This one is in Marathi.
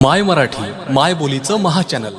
माय मराठी माय बोलीचं महाचॅनल